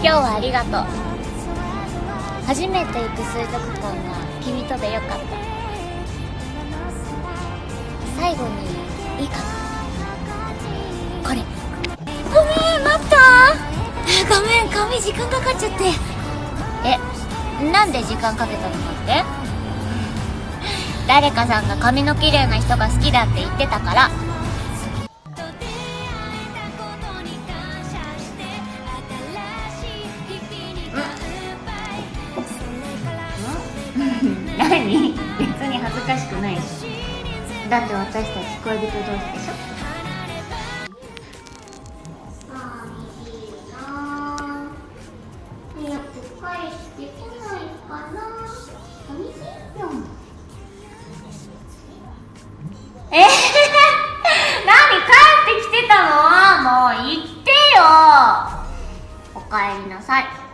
今日はありがとう。初めて行く水族館が君とでよかった。最後にいいかな。これ。ごめん待った。ごめん髪時間かかっちゃって。えなんで時間かけたのかって。誰かさんが髪の綺麗な人が好きだって言ってたからない。しだって私たち恋人同士でしょ？えー、何帰ってきてたの？もう行ってよ。おかえりなさい。